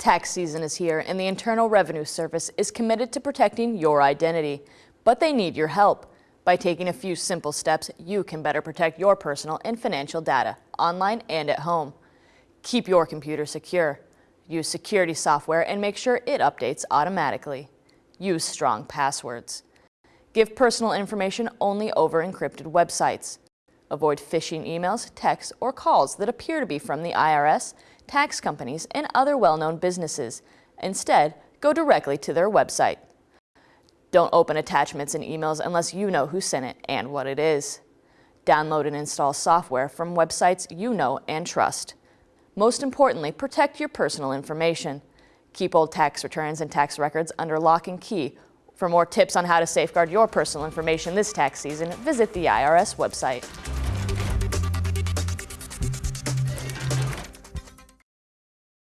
Tax season is here and the Internal Revenue Service is committed to protecting your identity, but they need your help. By taking a few simple steps, you can better protect your personal and financial data, online and at home. Keep your computer secure. Use security software and make sure it updates automatically. Use strong passwords. Give personal information only over encrypted websites. Avoid phishing emails, texts, or calls that appear to be from the IRS, tax companies, and other well-known businesses. Instead, go directly to their website. Don't open attachments in emails unless you know who sent it and what it is. Download and install software from websites you know and trust. Most importantly, protect your personal information. Keep old tax returns and tax records under lock and key. For more tips on how to safeguard your personal information this tax season, visit the IRS website.